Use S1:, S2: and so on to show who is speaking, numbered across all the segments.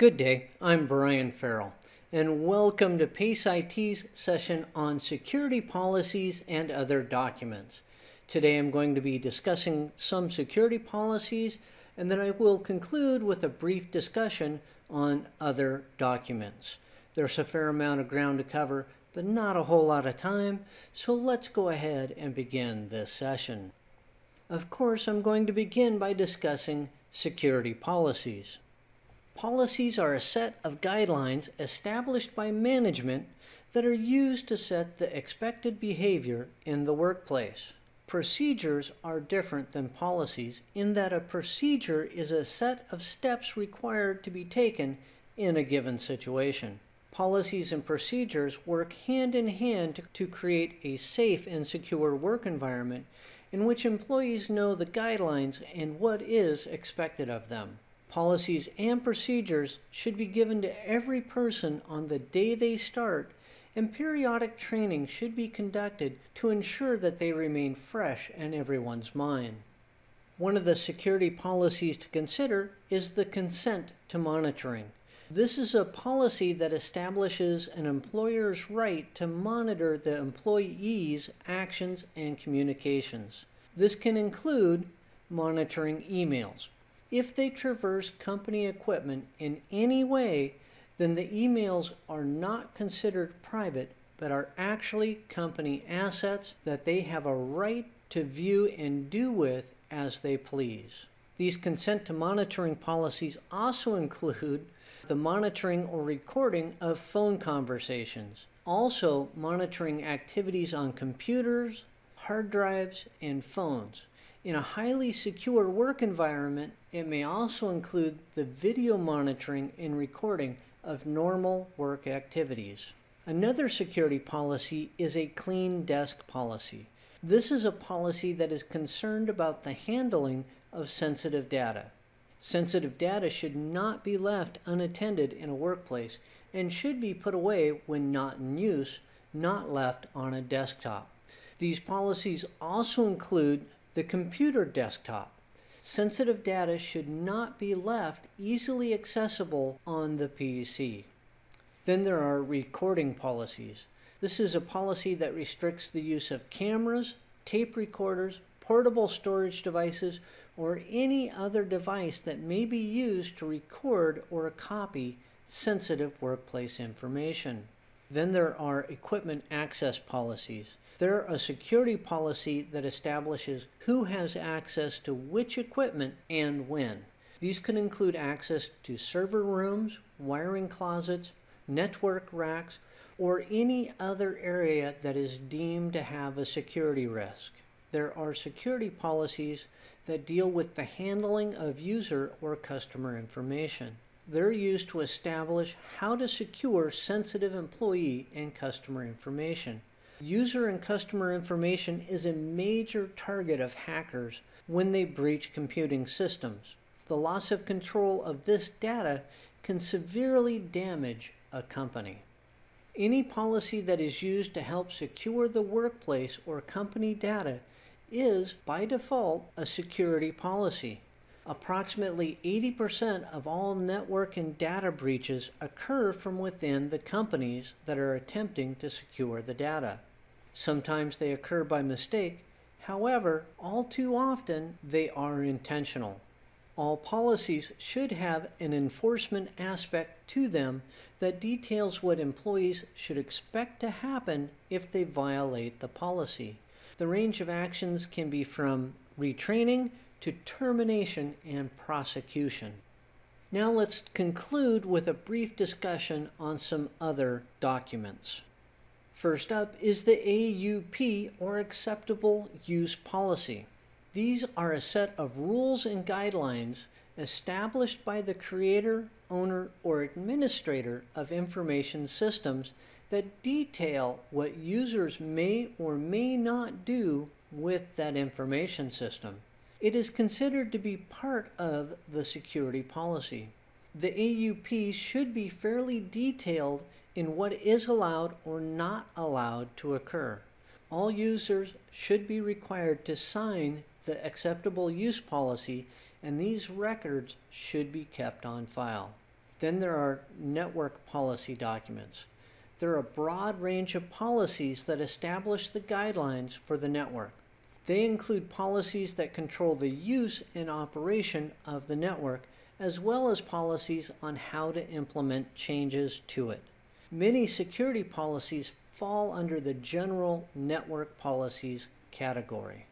S1: Good day, I'm Brian Farrell, and welcome to PACE IT's session on security policies and other documents. Today I'm going to be discussing some security policies, and then I will conclude with a brief discussion on other documents. There's a fair amount of ground to cover, but not a whole lot of time, so let's go ahead and begin this session. Of course, I'm going to begin by discussing security policies. Policies are a set of guidelines established by management that are used to set the expected behavior in the workplace. Procedures are different than policies in that a procedure is a set of steps required to be taken in a given situation. Policies and procedures work hand in hand to create a safe and secure work environment in which employees know the guidelines and what is expected of them. Policies and procedures should be given to every person on the day they start, and periodic training should be conducted to ensure that they remain fresh in everyone's mind. One of the security policies to consider is the consent to monitoring. This is a policy that establishes an employer's right to monitor the employee's actions and communications. This can include monitoring emails, if they traverse company equipment in any way, then the emails are not considered private, but are actually company assets that they have a right to view and do with as they please. These consent to monitoring policies also include the monitoring or recording of phone conversations, also monitoring activities on computers, hard drives, and phones. In a highly secure work environment, it may also include the video monitoring and recording of normal work activities. Another security policy is a clean desk policy. This is a policy that is concerned about the handling of sensitive data. Sensitive data should not be left unattended in a workplace and should be put away when not in use, not left on a desktop. These policies also include the computer desktop. Sensitive data should not be left easily accessible on the PC. Then there are recording policies. This is a policy that restricts the use of cameras, tape recorders, portable storage devices, or any other device that may be used to record or copy sensitive workplace information. Then there are equipment access policies. They're a security policy that establishes who has access to which equipment and when. These can include access to server rooms, wiring closets, network racks, or any other area that is deemed to have a security risk. There are security policies that deal with the handling of user or customer information. They're used to establish how to secure sensitive employee and customer information. User and customer information is a major target of hackers when they breach computing systems. The loss of control of this data can severely damage a company. Any policy that is used to help secure the workplace or company data is, by default, a security policy. Approximately 80% of all network and data breaches occur from within the companies that are attempting to secure the data. Sometimes they occur by mistake. However, all too often they are intentional. All policies should have an enforcement aspect to them that details what employees should expect to happen if they violate the policy. The range of actions can be from retraining to termination and prosecution. Now let's conclude with a brief discussion on some other documents. First up is the AUP or Acceptable Use Policy. These are a set of rules and guidelines established by the creator, owner, or administrator of information systems that detail what users may or may not do with that information system. It is considered to be part of the security policy. The AUP should be fairly detailed in what is allowed or not allowed to occur. All users should be required to sign the acceptable use policy and these records should be kept on file. Then there are network policy documents. There are a broad range of policies that establish the guidelines for the network. They include policies that control the use and operation of the network, as well as policies on how to implement changes to it. Many security policies fall under the general network policies category.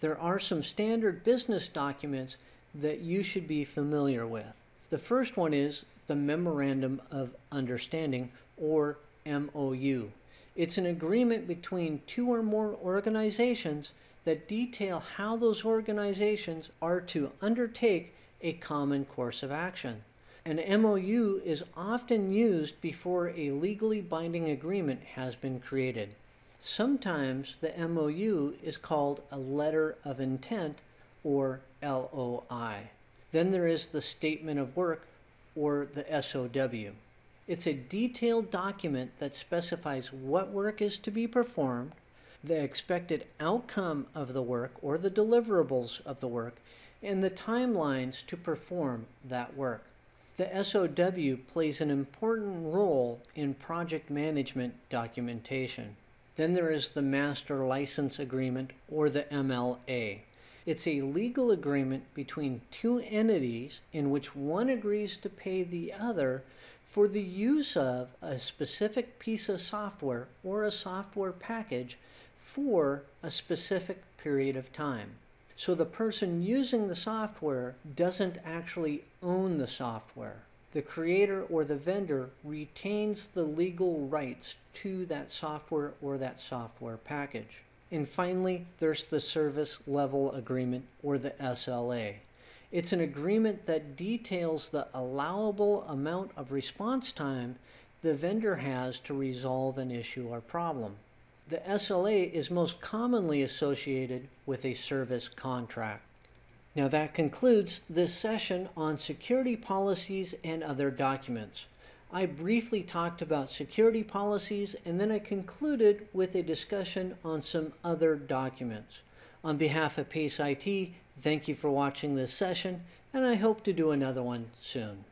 S1: There are some standard business documents that you should be familiar with. The first one is the Memorandum of Understanding, or MOU. It's an agreement between two or more organizations that detail how those organizations are to undertake a common course of action. An MOU is often used before a legally binding agreement has been created. Sometimes the MOU is called a letter of intent or LOI. Then there is the statement of work or the SOW. It's a detailed document that specifies what work is to be performed, the expected outcome of the work or the deliverables of the work, and the timelines to perform that work. The SOW plays an important role in project management documentation. Then there is the Master License Agreement or the MLA. It's a legal agreement between two entities in which one agrees to pay the other for the use of a specific piece of software or a software package for a specific period of time. So the person using the software doesn't actually own the software. The creator or the vendor retains the legal rights to that software or that software package. And finally, there's the Service Level Agreement or the SLA. It's an agreement that details the allowable amount of response time the vendor has to resolve an issue or problem. The SLA is most commonly associated with a service contract. Now that concludes this session on security policies and other documents. I briefly talked about security policies and then I concluded with a discussion on some other documents. On behalf of PACE IT, thank you for watching this session and I hope to do another one soon.